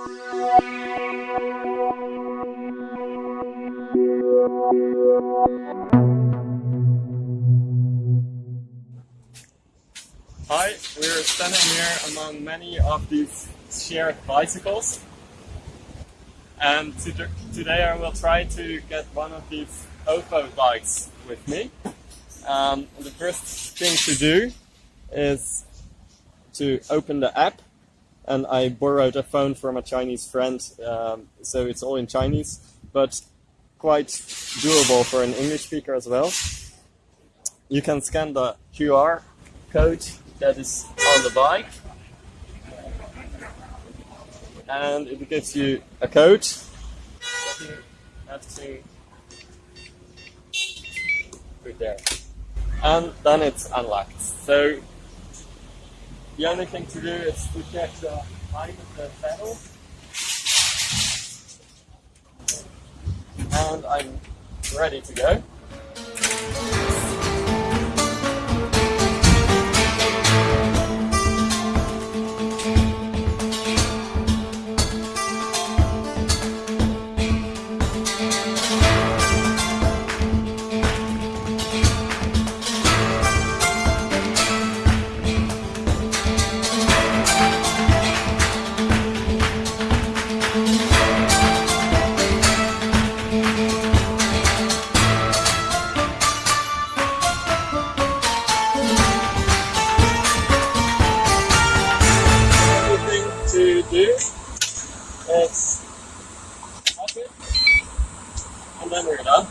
Hi, we're standing here among many of these shared bicycles. And today I will try to get one of these Ofo bikes with me. Um, the first thing to do is to open the app and I borrowed a phone from a Chinese friend, um, so it's all in Chinese, but quite doable for an English speaker as well. You can scan the QR code that is on the bike and it gives you a code put there and then it's unlocked. So the only thing to do is to check uh, the height of the. And I'm ready to go. Tap it and then we're done.